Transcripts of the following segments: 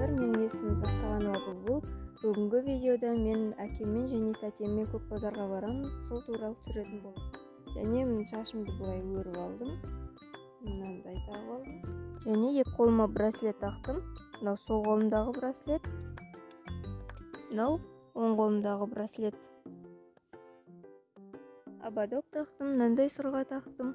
есімім сақтағанова бұлбұл бүгінгі видеода мен әкеммен және тәтеммен көк базарға барамын. Сол туралы түсіретін боламын және міне шашымды былай өріп алдым. Мынандай тағып алдым және екі қолыма браслет тақтым. Мынау сол қолымдағы браслет. Мынау оң қолымдағы браслет. Ободок тақтым мынандай сырға тақтым.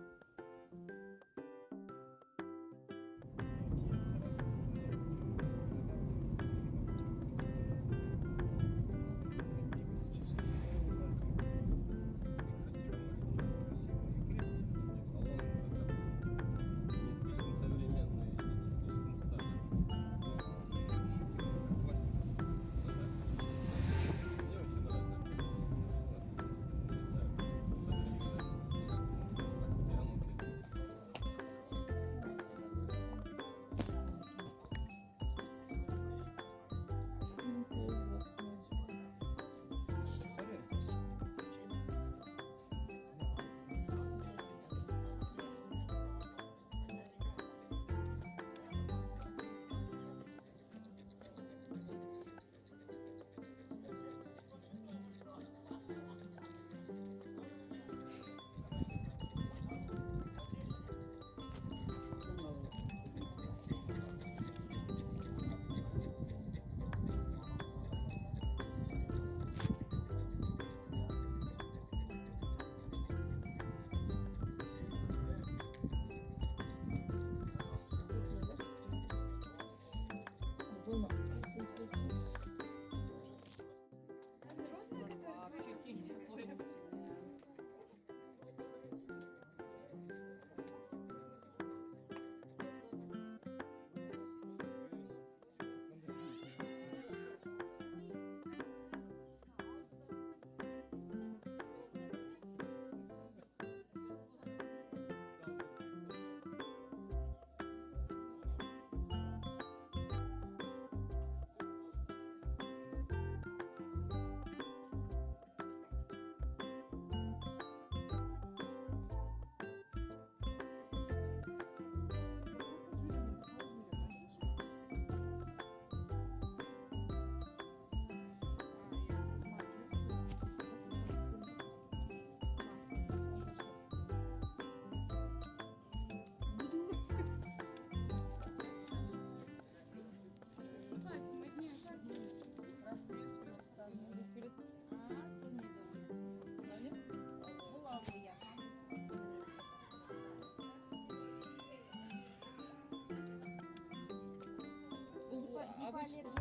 valer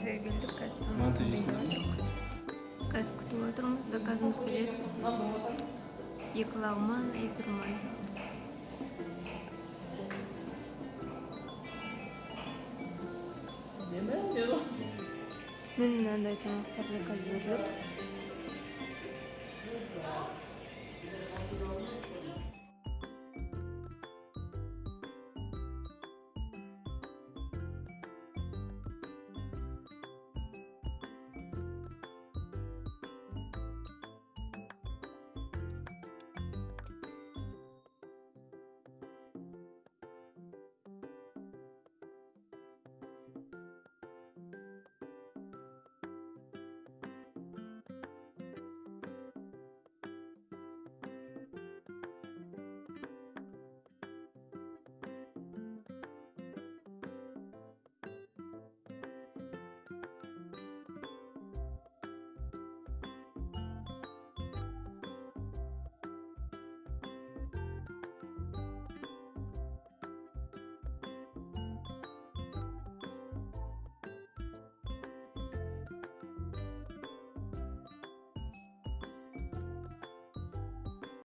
кафеге келдік қазір манты жейсің қазір күтіп отырмыз заказымыз келеді екі лагман екі руман міне мынандай тамақтар заказ беріліп